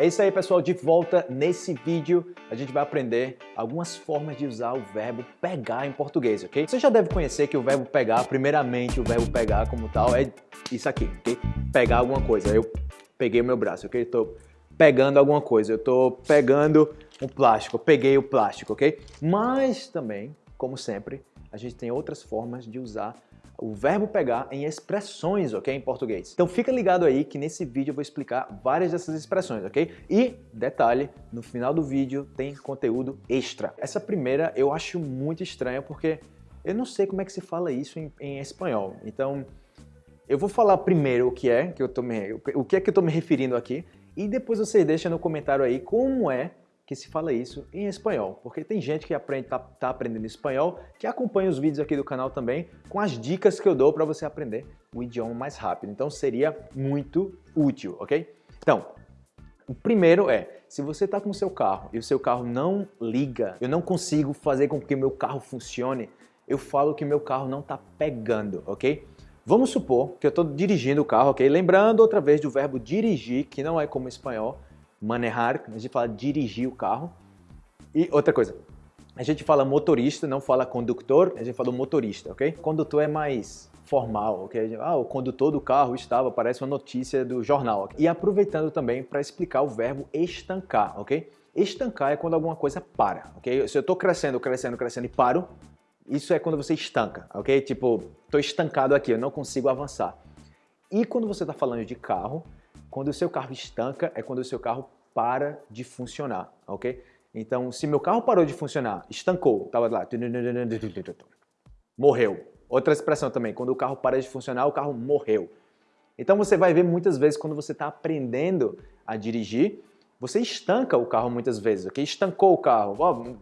É isso aí, pessoal. De volta nesse vídeo, a gente vai aprender algumas formas de usar o verbo pegar em português, ok? Você já deve conhecer que o verbo pegar, primeiramente o verbo pegar como tal, é isso aqui, ok? Pegar alguma coisa. Eu peguei o meu braço, ok? Estou pegando alguma coisa. Eu estou pegando um plástico. Eu peguei o plástico, ok? Mas também, como sempre, a gente tem outras formas de usar o verbo pegar em expressões, ok? Em português. Então fica ligado aí que nesse vídeo eu vou explicar várias dessas expressões, ok? E, detalhe, no final do vídeo tem conteúdo extra. Essa primeira eu acho muito estranha porque eu não sei como é que se fala isso em, em espanhol. Então, eu vou falar primeiro o que é que eu tô me, o que é que eu tô me referindo aqui e depois você deixa no comentário aí como é que se fala isso em espanhol, porque tem gente que aprende, tá, tá aprendendo espanhol, que acompanha os vídeos aqui do canal também, com as dicas que eu dou para você aprender o idioma mais rápido. Então seria muito útil, ok? Então, o primeiro é, se você está com o seu carro e o seu carro não liga, eu não consigo fazer com que meu carro funcione, eu falo que meu carro não está pegando, ok? Vamos supor que eu estou dirigindo o carro, ok? Lembrando outra vez do verbo dirigir, que não é como espanhol, manejar, a gente fala dirigir o carro. E outra coisa, a gente fala motorista, não fala condutor, a gente fala motorista, ok? Condutor é mais formal, ok? Ah, o condutor do carro estava, parece uma notícia do jornal. Okay? E aproveitando também para explicar o verbo estancar, ok? Estancar é quando alguma coisa para, ok? Se eu estou crescendo, crescendo, crescendo e paro, isso é quando você estanca, ok? Tipo, estou estancado aqui, eu não consigo avançar. E quando você está falando de carro, quando o seu carro estanca é quando o seu carro para de funcionar, ok? Então, se meu carro parou de funcionar, estancou, estava lá, morreu. Outra expressão também, quando o carro para de funcionar, o carro morreu. Então você vai ver muitas vezes quando você está aprendendo a dirigir, você estanca o carro muitas vezes, ok? Estancou o carro.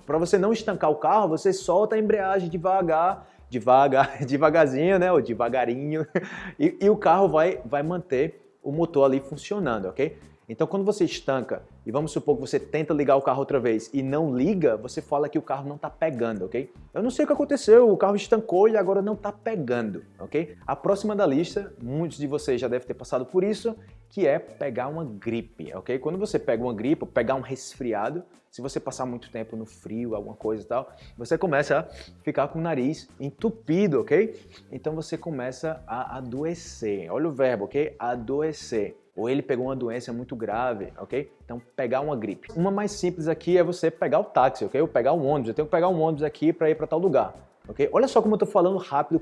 Para você não estancar o carro, você solta a embreagem devagar, devagar, devagarzinho, né? Ou devagarinho, e, e o carro vai, vai manter o motor ali funcionando, ok? Então quando você estanca e vamos supor que você tenta ligar o carro outra vez e não liga, você fala que o carro não está pegando, ok? Eu não sei o que aconteceu, o carro estancou e agora não está pegando, ok? A próxima da lista, muitos de vocês já devem ter passado por isso, que é pegar uma gripe, ok? Quando você pega uma gripe, pegar um resfriado, se você passar muito tempo no frio, alguma coisa e tal, você começa a ficar com o nariz entupido, ok? Então você começa a adoecer. Olha o verbo, ok? Adoecer ou ele pegou uma doença muito grave, ok? Então, pegar uma gripe. Uma mais simples aqui é você pegar o táxi, ok? Ou pegar um ônibus. Eu tenho que pegar um ônibus aqui para ir para tal lugar, ok? Olha só como eu estou falando rápido,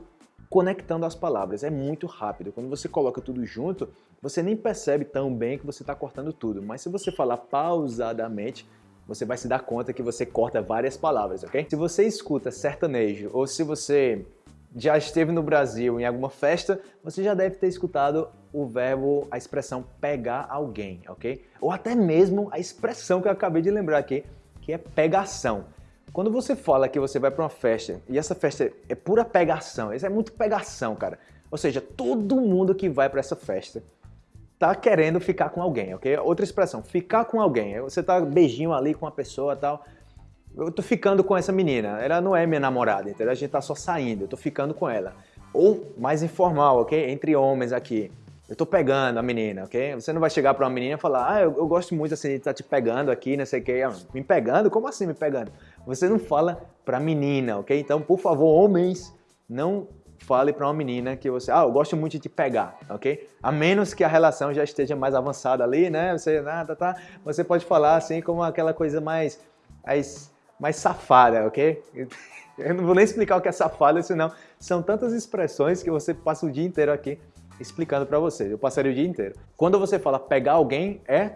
conectando as palavras. É muito rápido. Quando você coloca tudo junto, você nem percebe tão bem que você está cortando tudo. Mas se você falar pausadamente, você vai se dar conta que você corta várias palavras, ok? Se você escuta sertanejo ou se você já esteve no Brasil em alguma festa, você já deve ter escutado o verbo, a expressão pegar alguém, ok? Ou até mesmo a expressão que eu acabei de lembrar aqui, que é pegação. Quando você fala que você vai para uma festa e essa festa é pura pegação, isso é muito pegação, cara. Ou seja, todo mundo que vai para essa festa tá querendo ficar com alguém, ok? Outra expressão, ficar com alguém. Você tá beijinho ali com uma pessoa tal eu tô ficando com essa menina, ela não é minha namorada, entendeu? A gente tá só saindo, eu tô ficando com ela. Ou mais informal, ok? Entre homens aqui. Eu tô pegando a menina, ok? Você não vai chegar pra uma menina e falar, ah, eu, eu gosto muito assim de estar tá te pegando aqui, não sei o que. Ah, me pegando? Como assim me pegando? Você não fala pra menina, ok? Então, por favor, homens, não fale pra uma menina que você, ah, eu gosto muito de te pegar, ok? A menos que a relação já esteja mais avançada ali, né? Você, nada, ah, tá, tá. Você pode falar assim como aquela coisa mais, mais mais safada, ok? Eu não vou nem explicar o que é safada, senão são tantas expressões que você passa o dia inteiro aqui explicando para você. Eu passaria o dia inteiro. Quando você fala pegar alguém, é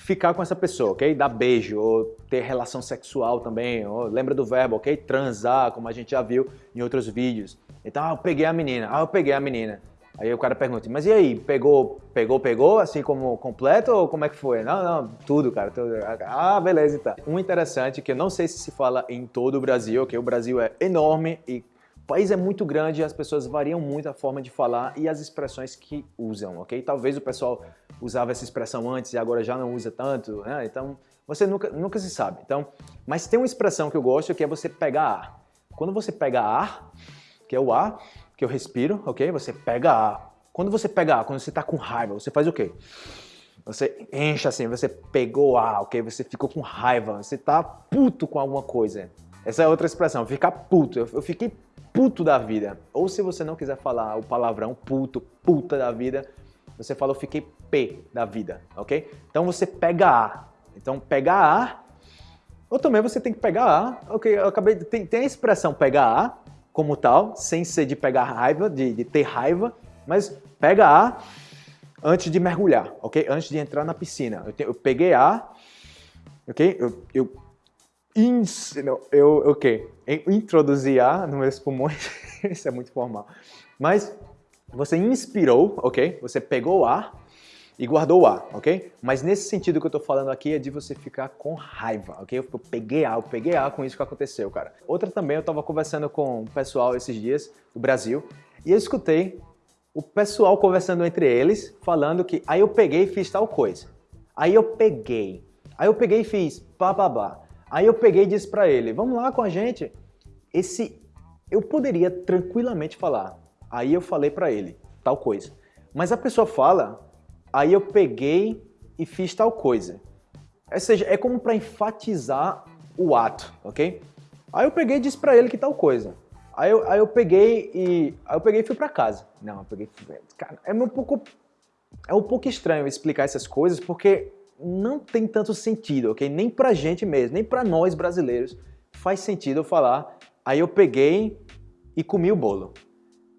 ficar com essa pessoa, ok? Dar beijo, ou ter relação sexual também, ou, lembra do verbo, ok? Transar, como a gente já viu em outros vídeos. Então, ah, eu peguei a menina, ah, eu peguei a menina. Aí o cara pergunta, mas e aí, pegou, pegou, pegou, assim como completo ou como é que foi? Não, não, tudo, cara. Tudo. Ah, beleza, então. Um interessante que eu não sei se se fala em todo o Brasil, que o Brasil é enorme e país é muito grande as pessoas variam muito a forma de falar e as expressões que usam, ok? Talvez o pessoal usava essa expressão antes e agora já não usa tanto, né? Então, você nunca, nunca se sabe. Então, mas tem uma expressão que eu gosto que é você pegar ar. Quando você pega ar, que é o ar, que eu respiro, ok? Você pega ar. Quando você pega ar, quando você está com raiva, você faz o quê? Você enche assim, você pegou ar, ok? Você ficou com raiva, você tá puto com alguma coisa. Essa é outra expressão, ficar puto. Eu fiquei puto da vida. Ou se você não quiser falar o palavrão puto, puta da vida, você fala eu fiquei P da vida, ok? Então você pega A. Então pegar A, ou também você tem que pegar A, ok? Eu acabei, tem, tem a expressão pegar A como tal, sem ser de pegar raiva, de, de ter raiva, mas pega A antes de mergulhar, ok? Antes de entrar na piscina. Eu, te, eu peguei A, ok? Eu, eu, ins, não, eu, ok? Introduzi A nos meus pulmões, isso é muito formal. Mas você inspirou, ok? Você pegou o ar e guardou o ar, ok? Mas nesse sentido que eu estou falando aqui é de você ficar com raiva, ok? Eu peguei ar, eu peguei ar com isso que aconteceu, cara. Outra também, eu estava conversando com o pessoal esses dias do Brasil e eu escutei o pessoal conversando entre eles, falando que aí eu peguei e fiz tal coisa. Aí eu peguei. Aí eu peguei e fiz bababá. Aí eu peguei e disse para ele, vamos lá com a gente. Esse, eu poderia tranquilamente falar, aí eu falei para ele tal coisa. Mas a pessoa fala, aí eu peguei e fiz tal coisa. Ou seja, é como para enfatizar o ato, ok? Aí eu peguei e disse para ele que tal coisa. Aí eu, aí eu peguei e aí eu peguei e fui para casa. Não, eu peguei, cara, é um pouco é um pouco estranho explicar essas coisas porque não tem tanto sentido, ok? Nem pra gente mesmo, nem pra nós brasileiros faz sentido eu falar. Aí eu peguei e comi o bolo.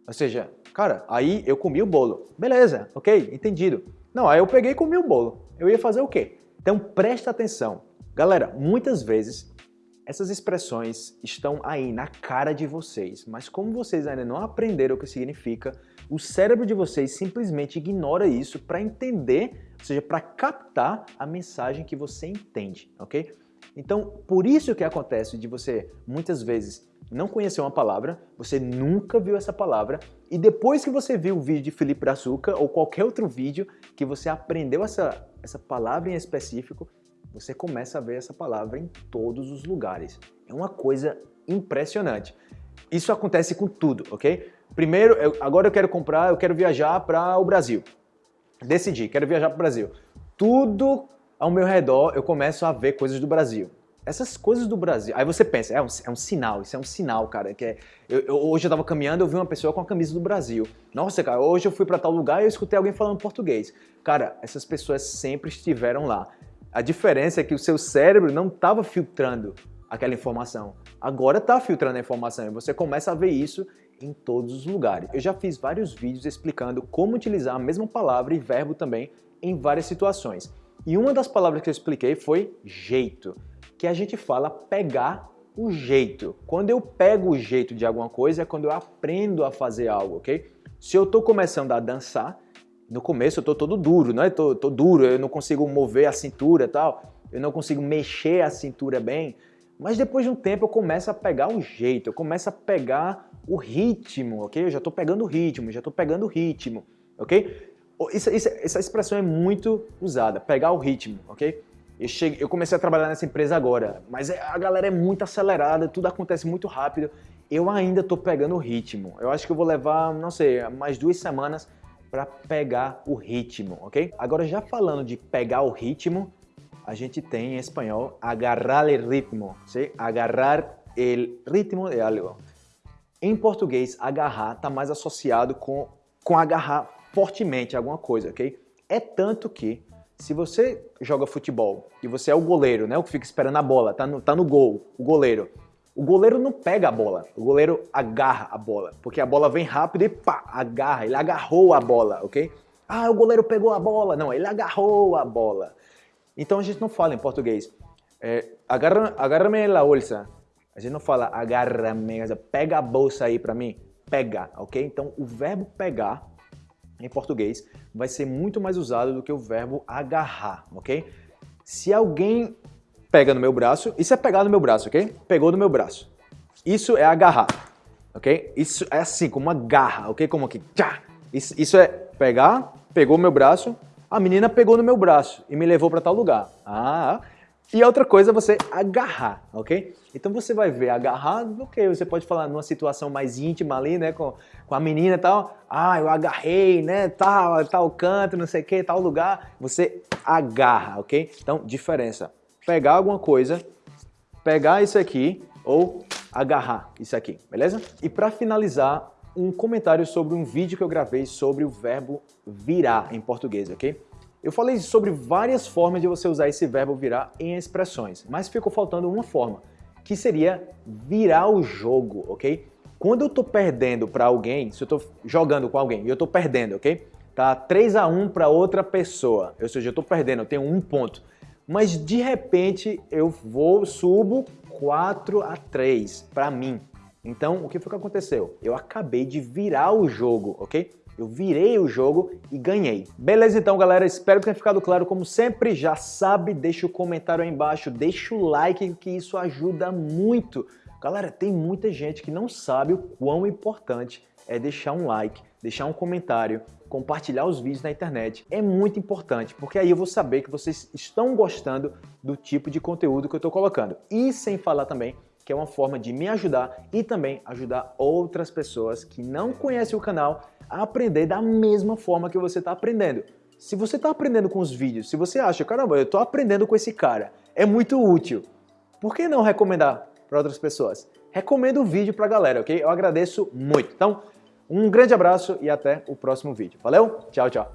Ou seja, cara, aí eu comi o bolo. Beleza, ok, entendido. Não, aí eu peguei e comi o bolo. Eu ia fazer o quê? Então presta atenção. Galera, muitas vezes essas expressões estão aí na cara de vocês, mas como vocês ainda não aprenderam o que significa, o cérebro de vocês simplesmente ignora isso para entender, ou seja, para captar a mensagem que você entende, ok? Então, por isso que acontece de você, muitas vezes, não conhecer uma palavra, você nunca viu essa palavra, e depois que você viu o vídeo de Felipe Brazuca ou qualquer outro vídeo que você aprendeu essa, essa palavra em específico, você começa a ver essa palavra em todos os lugares. É uma coisa impressionante. Isso acontece com tudo, ok? Primeiro, eu, agora eu quero comprar, eu quero viajar para o Brasil. Decidi, quero viajar para o Brasil. Tudo ao meu redor eu começo a ver coisas do Brasil essas coisas do Brasil. Aí você pensa, é um, é um sinal, isso é um sinal, cara. Que é, eu, eu, hoje eu tava caminhando, eu vi uma pessoa com a camisa do Brasil. Nossa, cara, hoje eu fui para tal lugar e eu escutei alguém falando português. Cara, essas pessoas sempre estiveram lá. A diferença é que o seu cérebro não estava filtrando aquela informação. Agora está filtrando a informação e você começa a ver isso em todos os lugares. Eu já fiz vários vídeos explicando como utilizar a mesma palavra e verbo também em várias situações. E uma das palavras que eu expliquei foi jeito que a gente fala pegar o jeito. Quando eu pego o jeito de alguma coisa é quando eu aprendo a fazer algo, ok? Se eu estou começando a dançar, no começo eu estou todo duro, né? Tô, tô duro, eu não consigo mover a cintura e tal, eu não consigo mexer a cintura bem, mas depois de um tempo eu começo a pegar o jeito, eu começo a pegar o ritmo, ok? Eu já estou pegando o ritmo, já estou pegando o ritmo, ok? Isso, isso, essa expressão é muito usada, pegar o ritmo, ok? Eu, cheguei, eu comecei a trabalhar nessa empresa agora, mas é, a galera é muito acelerada, tudo acontece muito rápido. Eu ainda estou pegando o ritmo. Eu acho que eu vou levar, não sei, mais duas semanas para pegar o ritmo, ok? Agora, já falando de pegar o ritmo, a gente tem em espanhol agarrar el ritmo, ¿sí? agarrar el ritmo de algo. Em português, agarrar está mais associado com, com agarrar fortemente alguma coisa, ok? É tanto que se você joga futebol e você é o goleiro, né, o que fica esperando a bola, tá no, tá no gol, o goleiro, o goleiro não pega a bola, o goleiro agarra a bola, porque a bola vem rápido e pá, agarra, ele agarrou a bola, ok? Ah, o goleiro pegou a bola. Não, ele agarrou a bola. Então a gente não fala em português, é, agarra, agarra-me la bolsa. A gente não fala agarra-me, pega a bolsa aí para mim, pega, ok? Então o verbo pegar em português vai ser muito mais usado do que o verbo agarrar, ok? Se alguém pega no meu braço, isso é pegar no meu braço, ok? Pegou no meu braço. Isso é agarrar, ok? Isso é assim, como uma garra, ok? Como aqui, tchá. Isso, isso é pegar, pegou meu braço, a menina pegou no meu braço e me levou para tal lugar. Ah, E outra coisa é você agarrar, ok? Então você vai ver agarrar, ok, você pode falar numa situação mais íntima ali, né, com, com a menina e tal, ah, eu agarrei, né, tal, tal canto, não sei o que, tal lugar, você agarra, ok? Então, diferença, pegar alguma coisa, pegar isso aqui ou agarrar isso aqui, beleza? E para finalizar, um comentário sobre um vídeo que eu gravei sobre o verbo virar em português, ok? Eu falei sobre várias formas de você usar esse verbo virar em expressões, mas ficou faltando uma forma, que seria virar o jogo, ok? Quando eu tô perdendo para alguém, se eu tô jogando com alguém e eu tô perdendo, ok? Tá 3 a 1 para outra pessoa, ou seja, eu tô perdendo, eu tenho um ponto. Mas de repente eu vou, subo 4 a 3 para mim. Então, o que foi que aconteceu? Eu acabei de virar o jogo, ok? Eu virei o jogo e ganhei. Beleza então, galera? Espero que tenha ficado claro. Como sempre, já sabe, deixa o comentário aí embaixo, deixa o like, que isso ajuda muito. Galera, tem muita gente que não sabe o quão importante é deixar um like, deixar um comentário, compartilhar os vídeos na internet. É muito importante, porque aí eu vou saber que vocês estão gostando do tipo de conteúdo que eu estou colocando. E sem falar também que é uma forma de me ajudar e também ajudar outras pessoas que não conhecem o canal a aprender da mesma forma que você está aprendendo. Se você está aprendendo com os vídeos, se você acha, caramba, eu estou aprendendo com esse cara, é muito útil, por que não recomendar para outras pessoas? Recomendo o vídeo para a galera, ok? Eu agradeço muito. Então, um grande abraço e até o próximo vídeo. Valeu? Tchau, tchau.